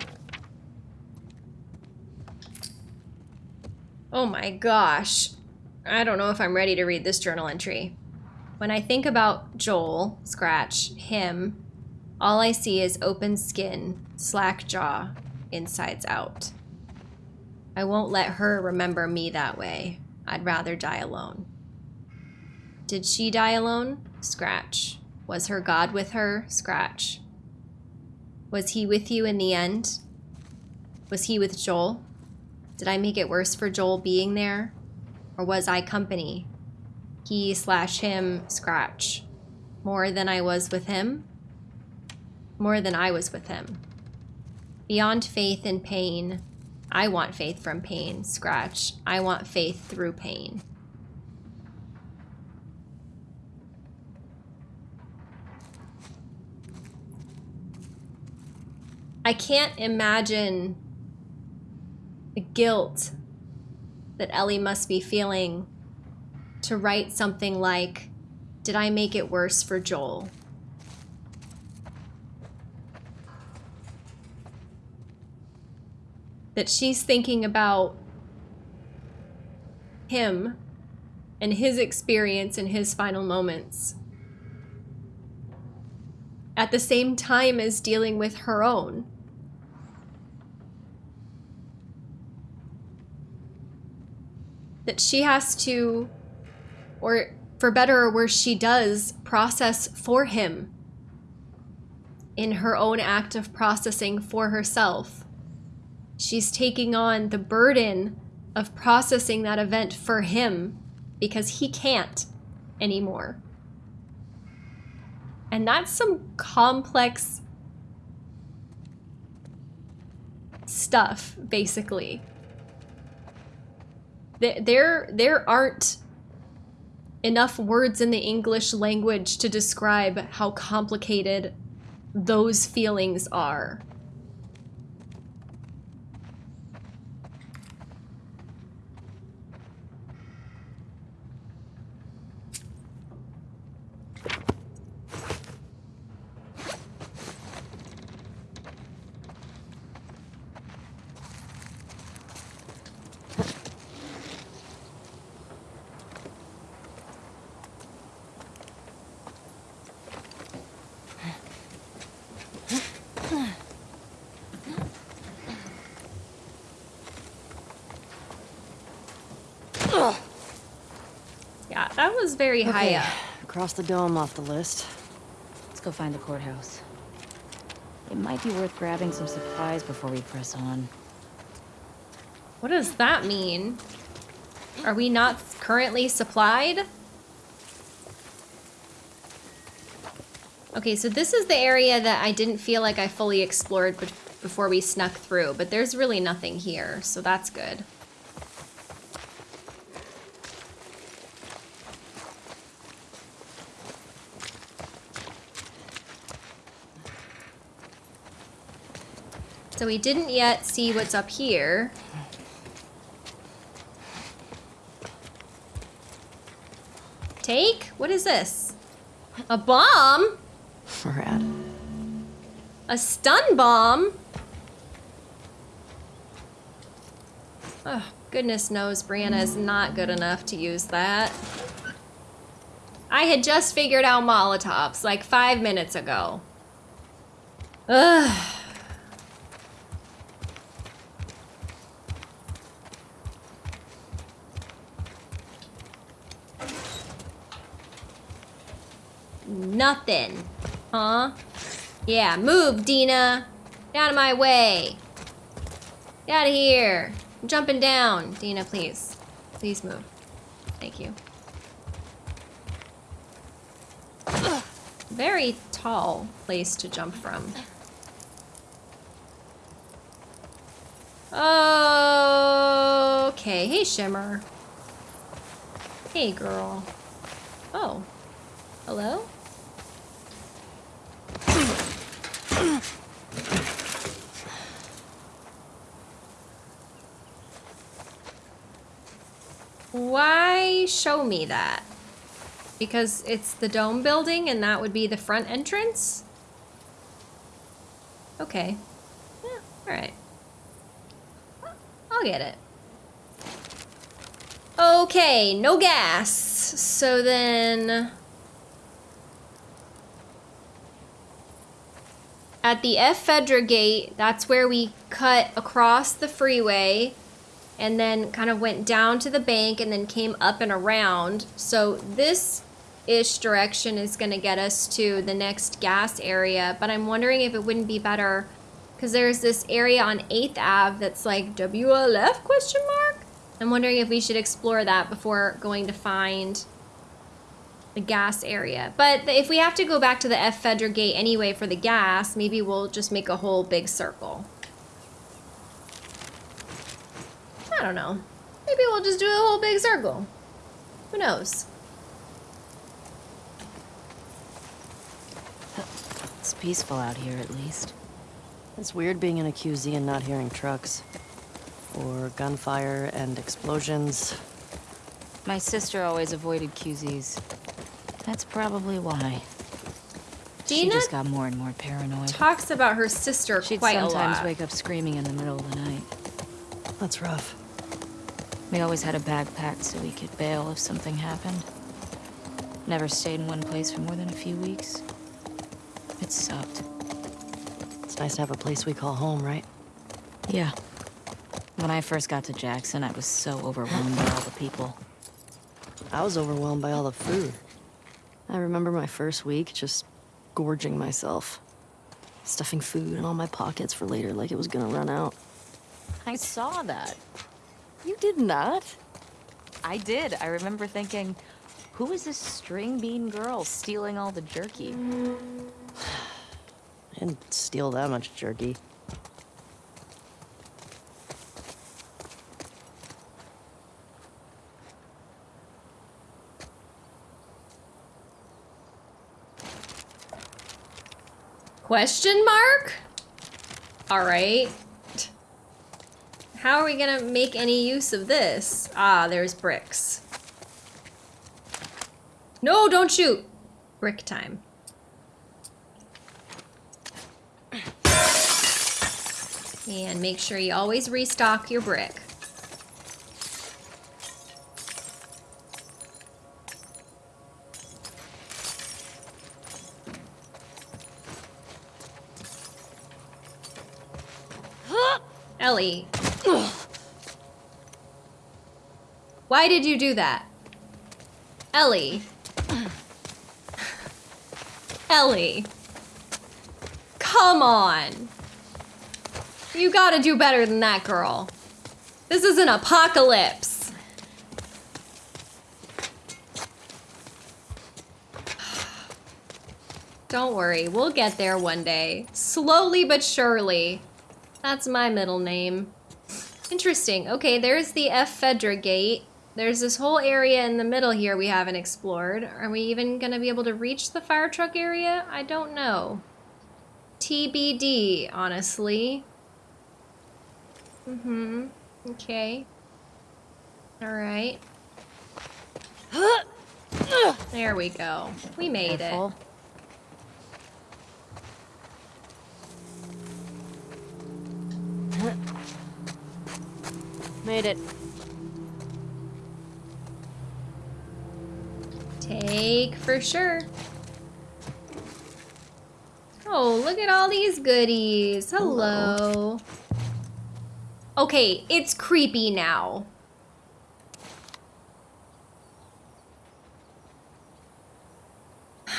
S1: Oh my gosh. I don't know if I'm ready to read this journal entry. When I think about Joel, scratch, him, all I see is open skin, slack jaw, insides out. I won't let her remember me that way. I'd rather die alone. Did she die alone? Scratch. Was her God with her? Scratch. Was he with you in the end? Was he with Joel? Did I make it worse for Joel being there? Or was I company? He slash him, scratch. More than I was with him? More than I was with him. Beyond faith in pain, I want faith from pain. Scratch. I want faith through pain. I can't imagine the guilt that Ellie must be feeling to write something like, Did I make it worse for Joel? That she's thinking about him and his experience in his final moments at the same time as dealing with her own. that she has to, or for better or worse, she does process for him in her own act of processing for herself. She's taking on the burden of processing that event for him because he can't anymore. And that's some complex stuff, basically there there aren't enough words in the English language to describe how complicated those feelings are. Was very okay. high up.
S3: Across the dome off the list.
S2: Let's go find the courthouse. It might be worth grabbing some supplies before we press on.
S1: What does that mean? Are we not currently supplied? Okay, so this is the area that I didn't feel like I fully explored before we snuck through, but there's really nothing here, so that's good. So we didn't yet see what's up here. Take? What is this? A bomb?
S3: Rad.
S1: A stun bomb? Oh, goodness knows Brianna is not good enough to use that. I had just figured out Molotovs like five minutes ago. Ugh. Nothing. Huh? Yeah, move, Dina. Get out of my way. Get out of here. I'm jumping down. Dina, please. Please move. Thank you. Very tall place to jump from. Okay, hey Shimmer. Hey girl. Oh. Hello? Why show me that? Because it's the dome building and that would be the front entrance? Okay. Yeah, alright. I'll get it. Okay, no gas. So then... At the Ephedra gate, that's where we cut across the freeway and then kind of went down to the bank and then came up and around. So this ish direction is going to get us to the next gas area, but I'm wondering if it wouldn't be better because there's this area on 8th Ave that's like WLF question mark. I'm wondering if we should explore that before going to find the gas area. But if we have to go back to the Ephedra gate anyway for the gas, maybe we'll just make a whole big circle. I don't know. Maybe we'll just do a whole big circle. Who knows?
S2: It's peaceful out here, at least.
S3: It's weird being in a QZ and not hearing trucks. Or gunfire and explosions.
S2: My sister always avoided QZs. That's probably why. She just got more and more paranoid.
S1: talks about her sister
S2: She'd
S1: quite a
S2: sometimes
S1: lot.
S2: wake up screaming in the middle of the night.
S3: That's rough.
S2: We always had a bag packed so we could bail if something happened. Never stayed in one place for more than a few weeks. It sucked.
S3: It's nice to have a place we call home, right?
S2: Yeah. When I first got to Jackson, I was so overwhelmed by all the people.
S3: I was overwhelmed by all the food. I remember my first week just gorging myself. Stuffing food in all my pockets for later like it was gonna run out.
S2: I saw that.
S3: You did not?
S2: I did. I remember thinking, who is this string bean girl stealing all the jerky? (sighs)
S3: I didn't steal that much jerky.
S1: Question mark? All right. How are we gonna make any use of this? Ah, there's bricks. No, don't shoot. Brick time. And make sure you always restock your brick. Ellie. Why did you do that? Ellie. Ellie. Come on. You gotta do better than that, girl. This is an apocalypse. Don't worry, we'll get there one day. Slowly but surely. That's my middle name. Interesting. Okay, there's the Ephedra gate. There's this whole area in the middle here we haven't explored. Are we even gonna be able to reach the fire truck area? I don't know. TBD, honestly. Mm-hmm. Okay. Alright. (gasps) There we go. We made
S3: Careful. (laughs) Made it.
S1: Take for sure. Oh, look at all these goodies. Hello. Okay, it's creepy now. (sighs)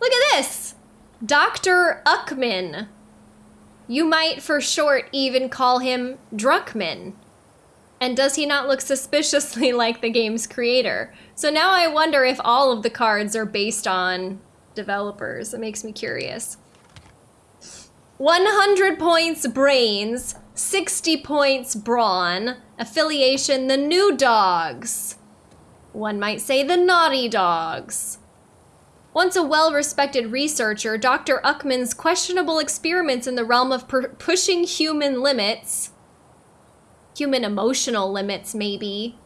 S1: Look at this! Dr. Uckman. You might for short even call him Druckman. And does he not look suspiciously (laughs) like the game's creator? So now I wonder if all of the cards are based on developers. It makes me curious. 100 points brains, 60 points brawn, affiliation the new dogs. One might say the naughty dogs. Once a well respected researcher, Dr. Uckman's questionable experiments in the realm of pushing human limits, human emotional limits, maybe,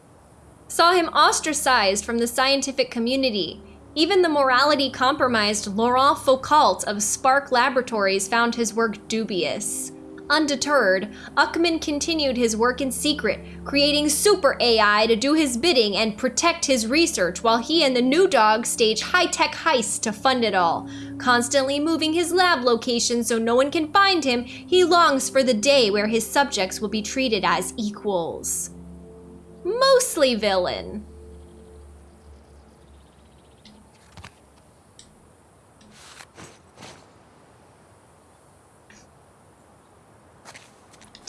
S1: saw him ostracized from the scientific community. Even the morality compromised Laurent Foucault of Spark Laboratories found his work dubious. Undeterred, Uckman continued his work in secret, creating super AI to do his bidding and protect his research while he and the new dog stage high tech heists to fund it all. Constantly moving his lab location so no one can find him, he longs for the day where his subjects will be treated as equals. Mostly villain.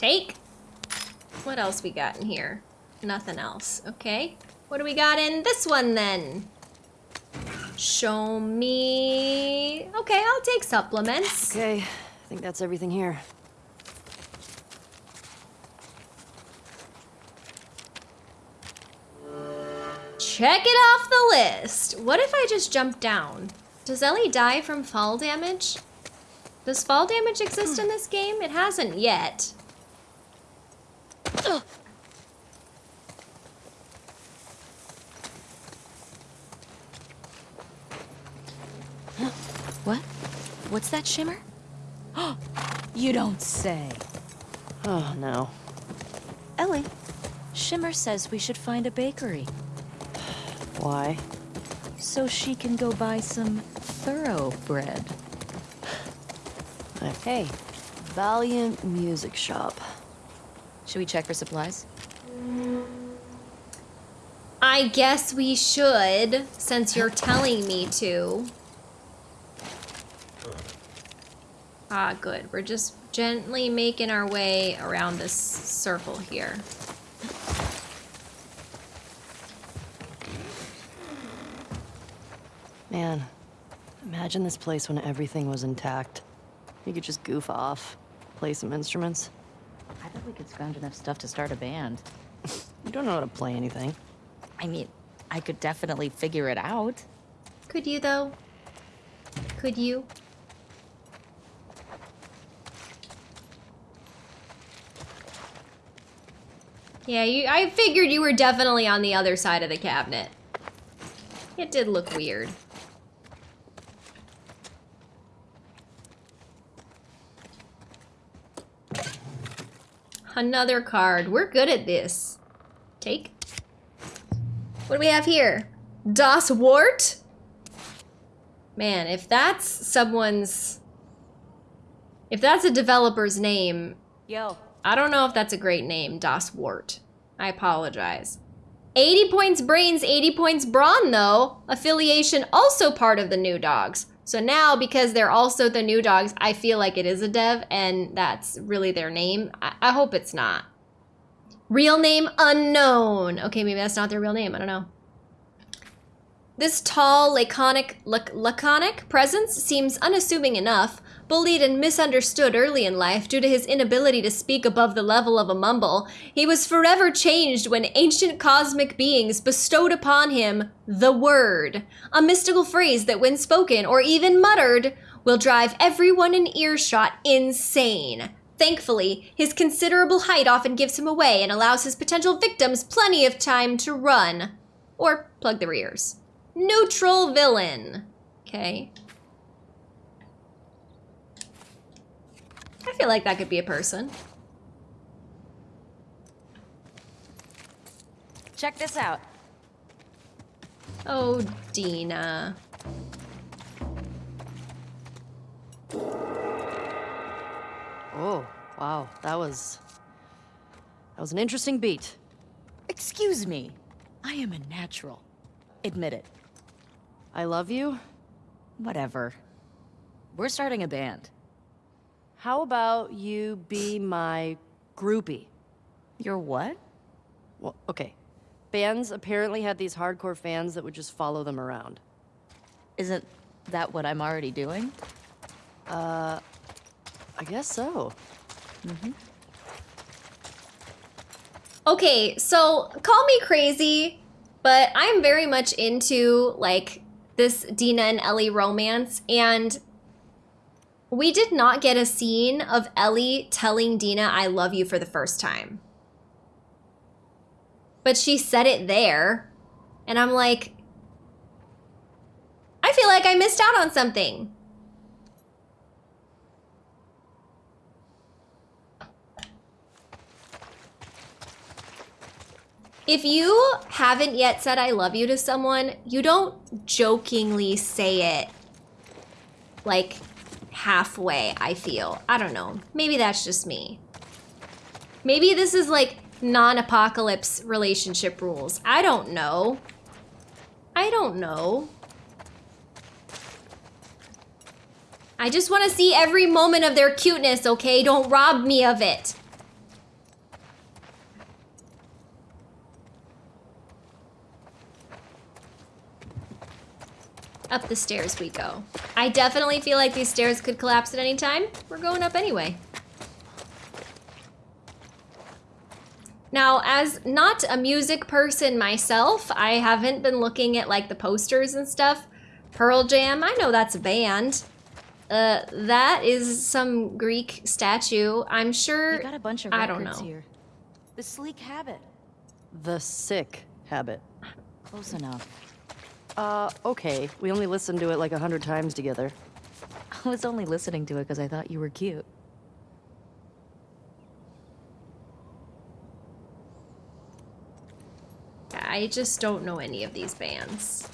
S1: Take. What else we got in here? nothing else. Okay. What do we got in this one then? Show me... Okay, I'll take supplements.
S3: Okay, I think that's everything here.
S1: Check it off the list. What if I just jump down? Does Ellie die from fall damage? Does fall damage exist hmm. in this game? It hasn't yet.
S2: What? What's that shimmer? (gasps) you don't say.
S3: Oh, no.
S2: Ellie, Shimmer says we should find a bakery (sighs)
S3: Why?
S2: so she can go buy some thoroughbread.
S3: Uh, (sighs) Hey, Valiant Music Shop.
S2: Should we check for supplies?
S1: I guess we should, since you're telling me to. Ah, good. We're just gently making our way around this circle here.
S3: Man, imagine this place when everything was intact. You could just goof off, play some instruments.
S2: I bet we could scrounge enough stuff to start a band.
S3: You don't know how to play anything.
S2: I mean, I could definitely figure it out.
S1: Could you, though? Could you? Yeah, you, I figured you were definitely on the other side of the cabinet. It did look weird. Another card. We're good at this. Take. What do we have here? Das Wart? Man, if that's someone's... If that's a developer's name,
S2: Yo.
S1: I don't know if that's a great name, Das Wart. I apologize. 80 points brains, 80 points brawn, though. Affiliation also part of the new dogs. So now, because they're also the new dogs, I feel like it is a dev, and that's really their name. I, I hope it's not. Real name unknown. Okay, maybe that's not their real name. I don't know. This tall, laconic, lac- laconic presence seems unassuming enough. Bullied and misunderstood early in life due to his inability to speak above the level of a mumble, he was forever changed when ancient cosmic beings bestowed upon him the word, a mystical phrase that, when spoken or even muttered, will drive everyone in earshot insane. Thankfully, his considerable height often gives him away and allows his potential victims plenty of time to run or plug their ears. Neutral villain. Okay. I feel like that could be a person.
S2: Check this out.
S1: Oh, Dina.
S3: Oh, wow. That was... That was an interesting beat.
S2: Excuse me. I am a natural. Admit it.
S3: I love you.
S2: Whatever. We're starting a band.
S3: How about you be my groupie?
S2: You're what?
S3: Well, okay. Bands apparently had these hardcore fans that would just follow them around.
S2: Isn't that what I'm already doing?
S3: Uh, I guess so.
S1: Okay, so call me crazy, but I'm very much into like this Dina and Ellie romance, and we did not get a scene of Ellie telling Dina, I love you for the first time. But she said it there, and I'm like, I feel like I missed out on something. If you haven't yet said I love you to someone, you don't jokingly say it like halfway, I feel. I don't know. Maybe that's just me. Maybe this is like non apocalypse relationship rules. I don't know. I don't know. I just want to see every moment of their cuteness, okay? Don't rob me of it. Up the stairs we go. I definitely feel like these stairs could collapse at any time. We're going up anyway. Now, as not a music person myself, I haven't been looking at like the posters and stuff. Pearl Jam, I know that's a band. Uh, that is some Greek statue. I'm sure.
S2: You got a bunch of
S1: I
S2: records
S1: don't know.
S2: here. The sleek habit.
S3: The sick habit.
S2: Close enough.
S3: Uh, okay. We only listened to it like a hundred times together.
S2: I was only listening to it because I thought you were cute.
S1: I just don't know any of these bands.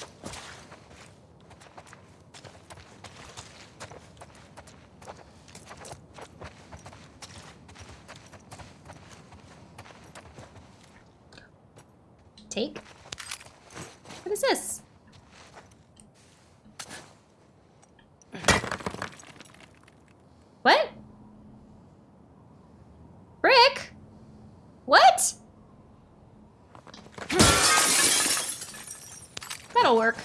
S1: Take? What is this? What? Brick? What? That'll work.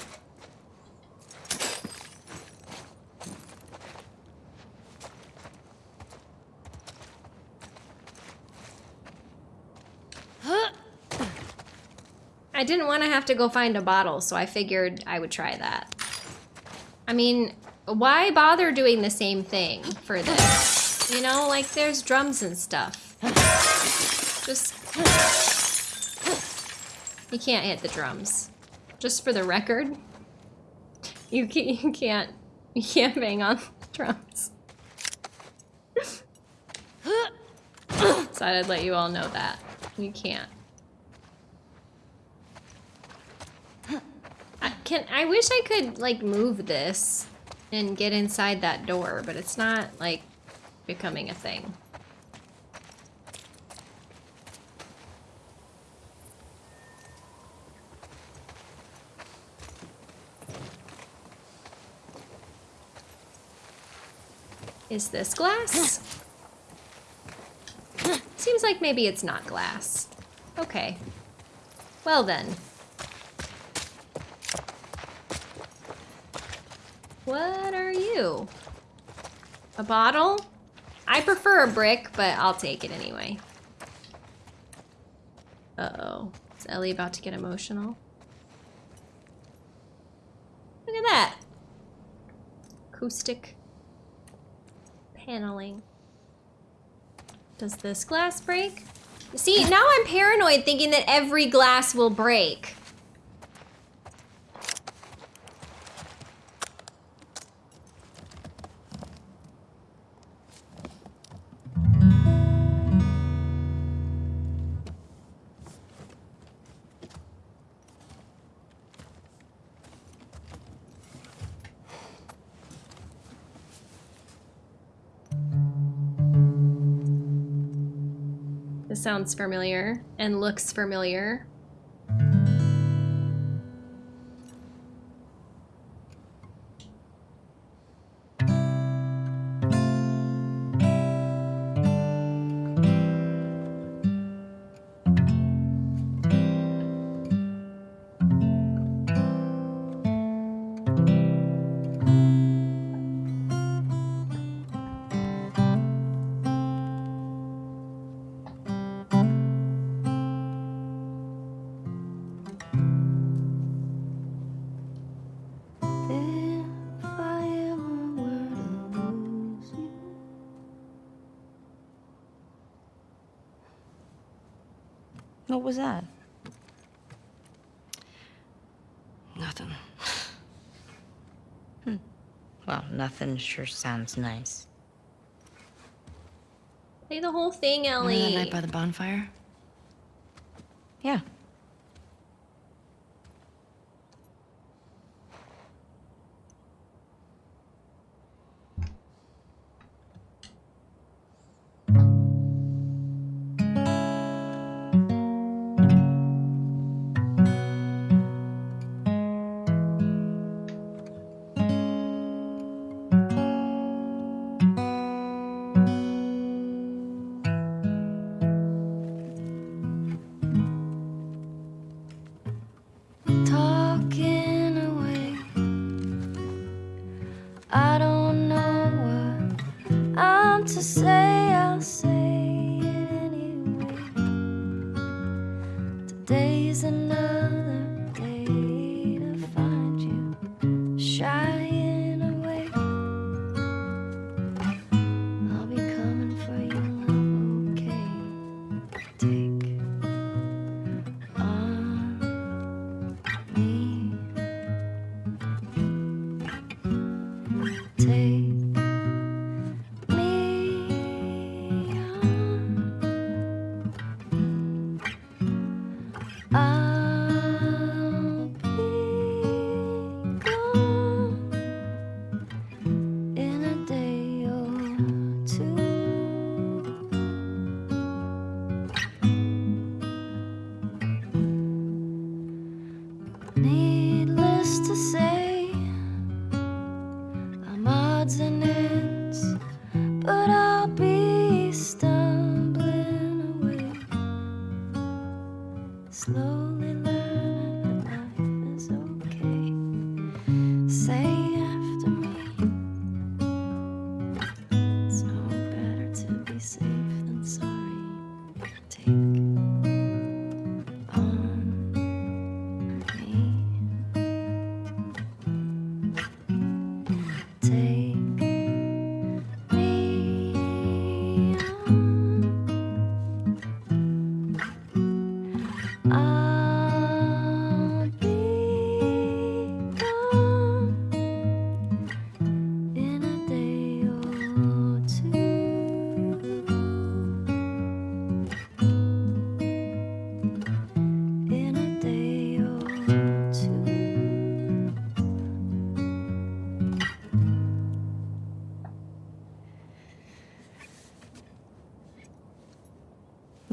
S1: I didn't want to have to go find a bottle, so I figured I would try that. I mean, why bother doing the same thing for this? You know, like there's drums and stuff. Just... You can't hit the drums. Just for the record, you (laughs) can't, you can't, bang on drums. (laughs) so I'd let you all know that. You can't. I can, I wish I could, like, move this and get inside that door, but it's not, like, becoming a thing. Is this glass? (gasps) Seems like maybe it's not glass. Okay. Well then. A bottle? I prefer a brick, but I'll take it anyway. Uh-oh. Is Ellie about to get emotional? Look at that. Acoustic paneling. Does this glass break? See, now I'm paranoid thinking that every glass will break. Sounds familiar and looks familiar.
S2: What was that?
S3: Nothing. hmm.
S4: Well, nothing sure sounds nice.
S1: Play the whole thing, Ellie.
S3: Remember that
S1: Ellie.
S3: night by the bonfire?
S4: Yeah.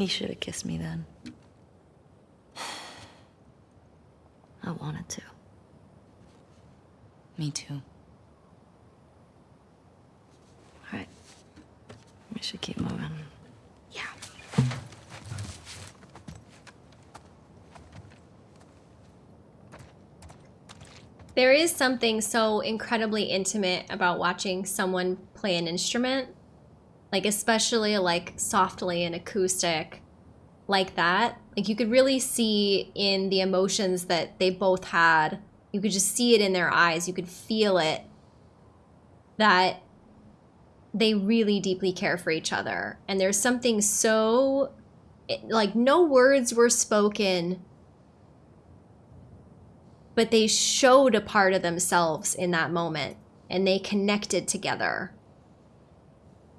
S3: You
S2: should have kissed me then.
S3: I wanted to.
S2: Me too.
S3: All right. We should keep moving.
S2: Yeah.
S1: There is something so incredibly intimate about watching someone play an instrument, like especially like softly and acoustic like that. Like you could really see in the emotions that they both had. You could just see it in their eyes. You could feel it that they really deeply care for each other. And there's something so like no words were spoken but they showed a part of themselves in that moment and they connected together.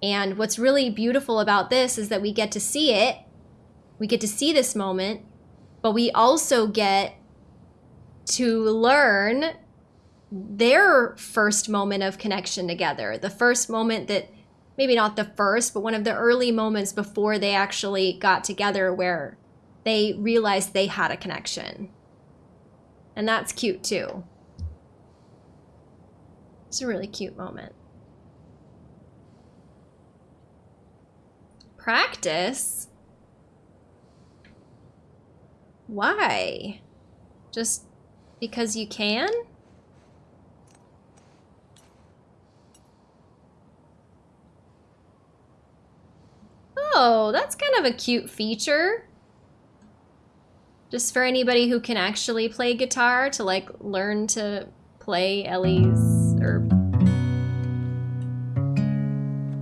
S1: And what's really beautiful about this is that we get to see it. We get to see this moment, but we also get to learn their first moment of connection together. The first moment that maybe not the first, but one of the early moments before they actually got together where they realized they had a connection. And that's cute too. It's a really cute moment. Practice? Why? Just because you can? Oh, that's kind of a cute feature. Just for anybody who can actually play guitar to like learn to play Ellie's or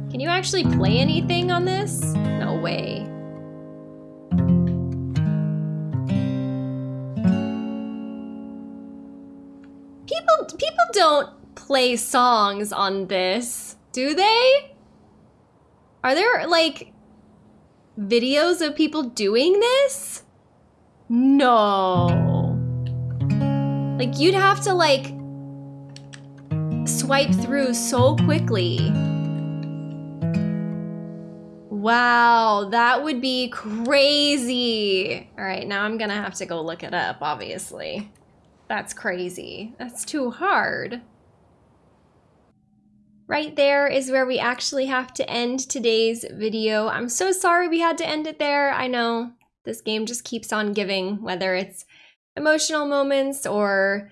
S1: Can you actually play anything on this? No way. Don't play songs on this, do they? Are there like videos of people doing this? No. Like you'd have to like swipe through so quickly. Wow, that would be crazy. All right, now I'm gonna have to go look it up, obviously. That's crazy. That's too hard. Right there is where we actually have to end today's video. I'm so sorry we had to end it there. I know this game just keeps on giving, whether it's emotional moments or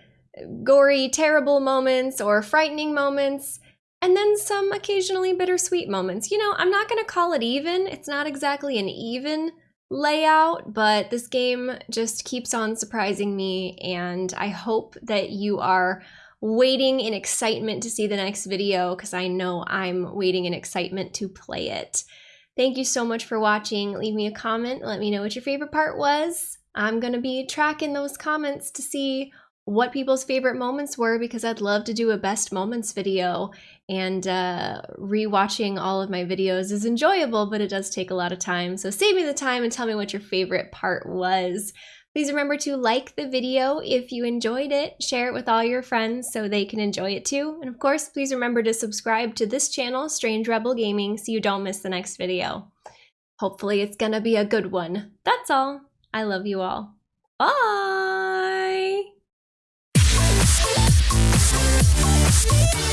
S1: gory, terrible moments or frightening moments, and then some occasionally bittersweet moments. You know, I'm not going to call it even. It's not exactly an even layout, but this game just keeps on surprising me, and I hope that you are waiting in excitement to see the next video because I know I'm waiting in excitement to play it. Thank you so much for watching. Leave me a comment. Let me know what your favorite part was. I'm going to be tracking those comments to see what people's favorite moments were because I'd love to do a best moments video and uh, rewatching all of my videos is enjoyable, but it does take a lot of time. So save me the time and tell me what your favorite part was. Please remember to like the video if you enjoyed it, share it with all your friends so they can enjoy it too. And of course, please remember to subscribe to this channel, Strange Rebel Gaming, so you don't miss the next video. Hopefully it's gonna be a good one. That's all. I love you all. Bye! We'll